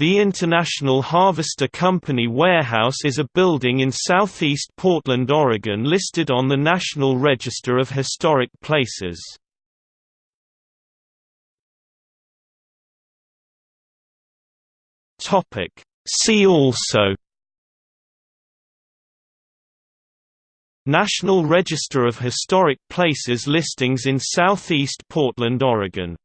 The International Harvester Company warehouse is a building in southeast Portland, Oregon listed on the National Register of Historic Places. See also National Register of Historic Places listings in southeast Portland, Oregon